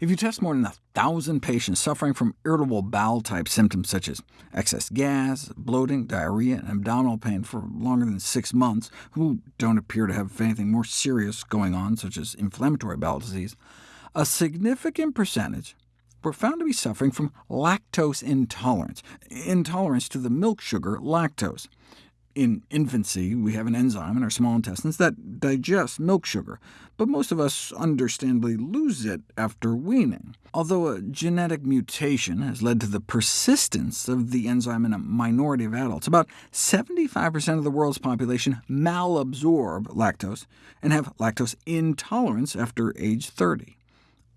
If you test more than 1,000 patients suffering from irritable bowel-type symptoms such as excess gas, bloating, diarrhea, and abdominal pain for longer than six months, who don't appear to have anything more serious going on, such as inflammatory bowel disease, a significant percentage were found to be suffering from lactose intolerance, intolerance to the milk sugar lactose. In infancy, we have an enzyme in our small intestines that digests milk sugar, but most of us understandably lose it after weaning. Although a genetic mutation has led to the persistence of the enzyme in a minority of adults, about 75% of the world's population malabsorb lactose and have lactose intolerance after age 30.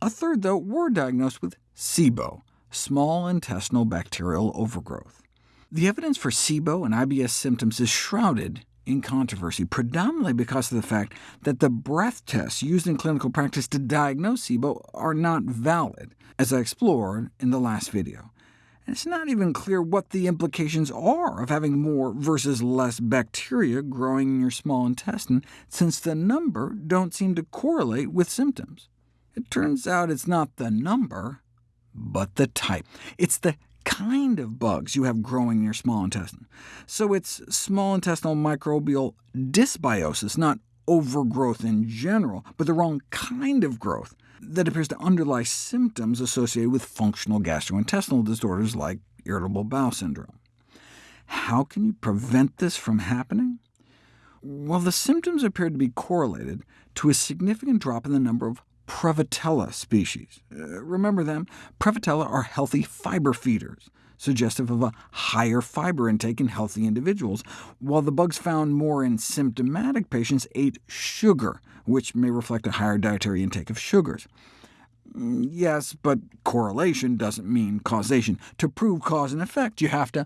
A third, though, were diagnosed with SIBO, small intestinal bacterial overgrowth. The evidence for SIBO and IBS symptoms is shrouded in controversy, predominantly because of the fact that the breath tests used in clinical practice to diagnose SIBO are not valid, as I explored in the last video. And it's not even clear what the implications are of having more versus less bacteria growing in your small intestine, since the number don't seem to correlate with symptoms. It turns out it's not the number, but the type. It's the kind of bugs you have growing in your small intestine. So it's small intestinal microbial dysbiosis, not overgrowth in general, but the wrong kind of growth that appears to underlie symptoms associated with functional gastrointestinal disorders like irritable bowel syndrome. How can you prevent this from happening? Well, the symptoms appear to be correlated to a significant drop in the number of Prevotella species. Uh, remember them? Prevotella are healthy fiber feeders, suggestive of a higher fiber intake in healthy individuals, while the bugs found more in symptomatic patients ate sugar, which may reflect a higher dietary intake of sugars. Mm, yes, but correlation doesn't mean causation. To prove cause and effect, you have to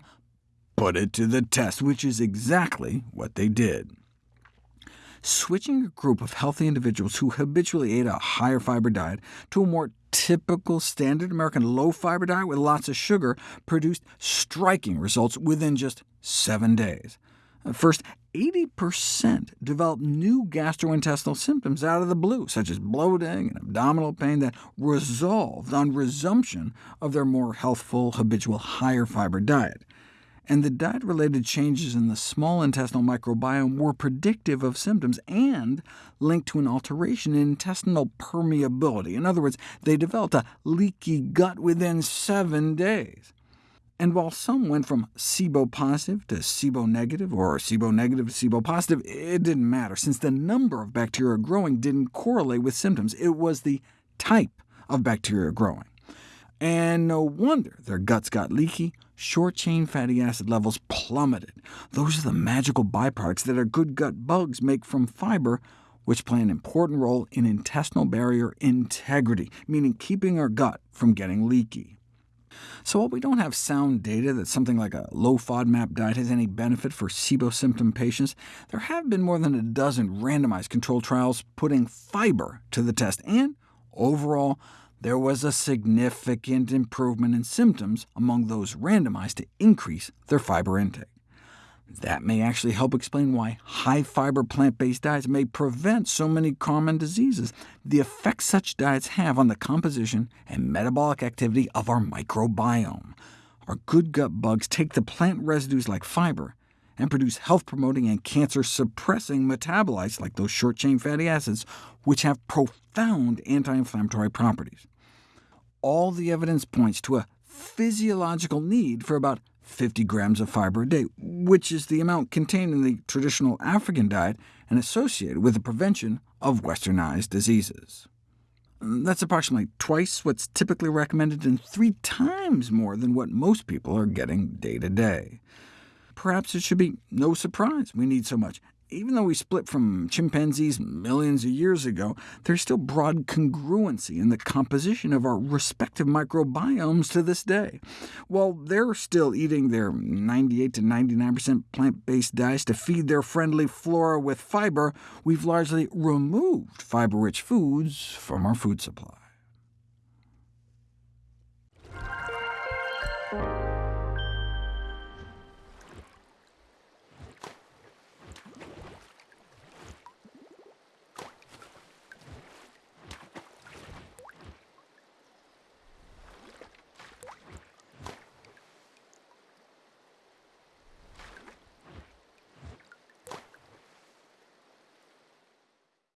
put it to the test, which is exactly what they did switching a group of healthy individuals who habitually ate a higher fiber diet to a more typical standard American low-fiber diet with lots of sugar produced striking results within just seven days. First, 80% developed new gastrointestinal symptoms out of the blue, such as bloating and abdominal pain, that resolved on resumption of their more healthful, habitual, higher fiber diet and the diet-related changes in the small intestinal microbiome were predictive of symptoms and linked to an alteration in intestinal permeability. In other words, they developed a leaky gut within seven days. And while some went from SIBO positive to SIBO negative, or SIBO negative to SIBO positive, it didn't matter, since the number of bacteria growing didn't correlate with symptoms. It was the type of bacteria growing. And no wonder their guts got leaky, short-chain fatty acid levels plummeted. Those are the magical byproducts that our good gut bugs make from fiber, which play an important role in intestinal barrier integrity, meaning keeping our gut from getting leaky. So while we don't have sound data that something like a low FODMAP diet has any benefit for SIBO symptom patients, there have been more than a dozen randomized controlled trials putting fiber to the test, and overall, there was a significant improvement in symptoms among those randomized to increase their fiber intake. That may actually help explain why high-fiber plant-based diets may prevent so many common diseases, the effects such diets have on the composition and metabolic activity of our microbiome. Our good gut bugs take the plant residues like fiber and produce health-promoting and cancer-suppressing metabolites like those short-chain fatty acids, which have profound anti-inflammatory properties. All the evidence points to a physiological need for about 50 grams of fiber a day, which is the amount contained in the traditional African diet and associated with the prevention of westernized diseases. That's approximately twice what's typically recommended and three times more than what most people are getting day to day perhaps it should be no surprise we need so much. Even though we split from chimpanzees millions of years ago, there's still broad congruency in the composition of our respective microbiomes to this day. While they're still eating their 98 to 99% plant-based diets to feed their friendly flora with fiber, we've largely removed fiber-rich foods from our food supply.